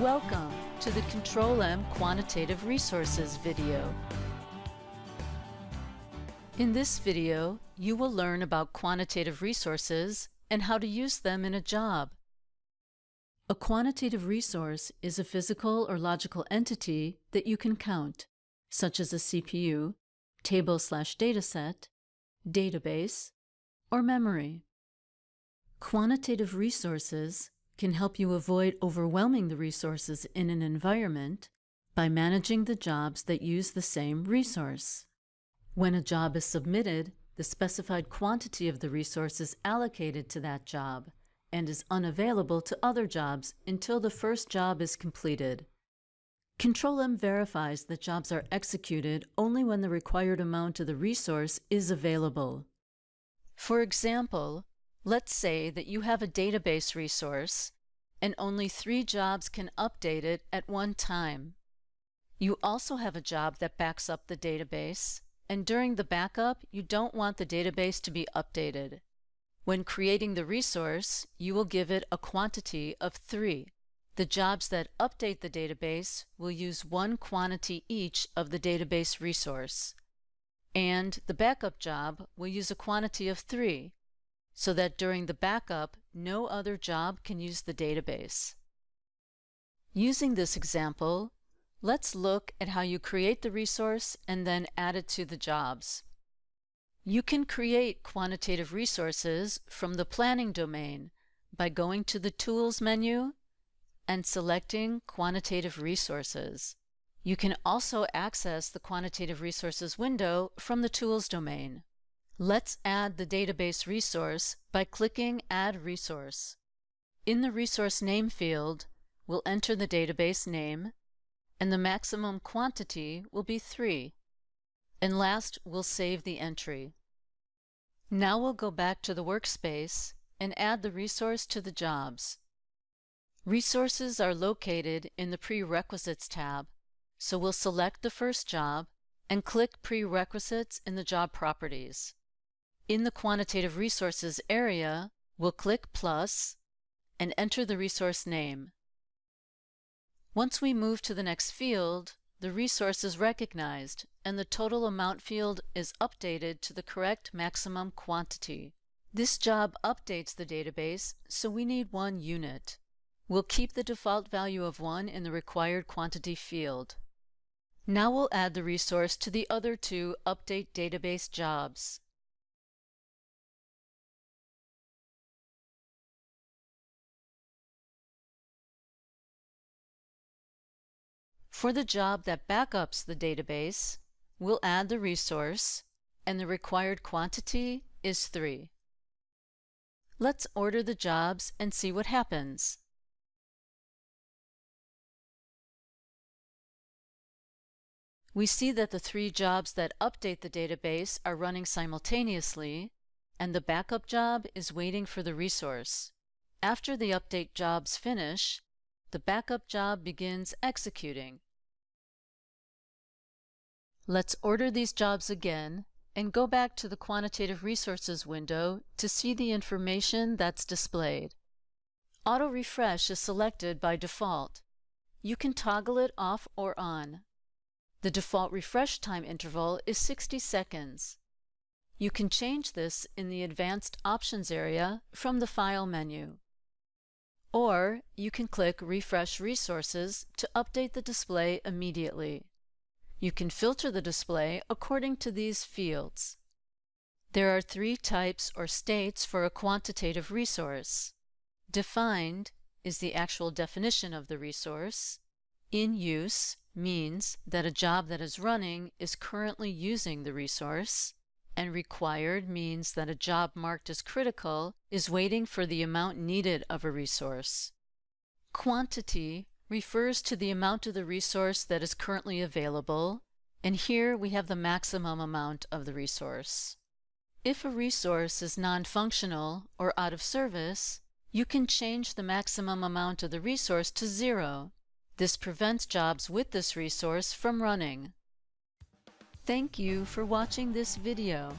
Welcome to the Control-M Quantitative Resources video. In this video, you will learn about quantitative resources and how to use them in a job. A quantitative resource is a physical or logical entity that you can count, such as a CPU, table slash dataset, database, or memory. Quantitative resources can help you avoid overwhelming the resources in an environment by managing the jobs that use the same resource. When a job is submitted, the specified quantity of the resource is allocated to that job and is unavailable to other jobs until the first job is completed. Control-M verifies that jobs are executed only when the required amount of the resource is available. For example, let's say that you have a database resource and only three jobs can update it at one time. You also have a job that backs up the database, and during the backup, you don't want the database to be updated. When creating the resource, you will give it a quantity of 3. The jobs that update the database will use one quantity each of the database resource. And the backup job will use a quantity of 3, so that during the backup, no other job can use the database. Using this example, let's look at how you create the resource and then add it to the jobs. You can create quantitative resources from the Planning domain by going to the Tools menu and selecting Quantitative Resources. You can also access the Quantitative Resources window from the Tools domain. Let's add the database resource by clicking Add Resource. In the Resource Name field, we'll enter the database name, and the maximum quantity will be 3. And last, we'll save the entry. Now we'll go back to the workspace and add the resource to the jobs. Resources are located in the Prerequisites tab, so we'll select the first job and click Prerequisites in the Job Properties. In the Quantitative Resources area, we'll click plus and enter the resource name. Once we move to the next field, the resource is recognized and the total amount field is updated to the correct maximum quantity. This job updates the database, so we need one unit. We'll keep the default value of 1 in the required quantity field. Now we'll add the resource to the other two Update Database jobs. For the job that backups the database, we'll add the resource, and the required quantity is 3. Let's order the jobs and see what happens. We see that the three jobs that update the database are running simultaneously, and the backup job is waiting for the resource. After the update jobs finish, the backup job begins executing. Let's order these jobs again and go back to the Quantitative Resources window to see the information that's displayed. Auto Refresh is selected by default. You can toggle it off or on. The default refresh time interval is 60 seconds. You can change this in the Advanced Options area from the File menu. Or you can click Refresh Resources to update the display immediately. You can filter the display according to these fields. There are three types or states for a quantitative resource. Defined is the actual definition of the resource. In use means that a job that is running is currently using the resource. And required means that a job marked as critical is waiting for the amount needed of a resource. Quantity refers to the amount of the resource that is currently available, and here we have the maximum amount of the resource. If a resource is non-functional or out of service, you can change the maximum amount of the resource to zero. This prevents jobs with this resource from running. Thank you for watching this video.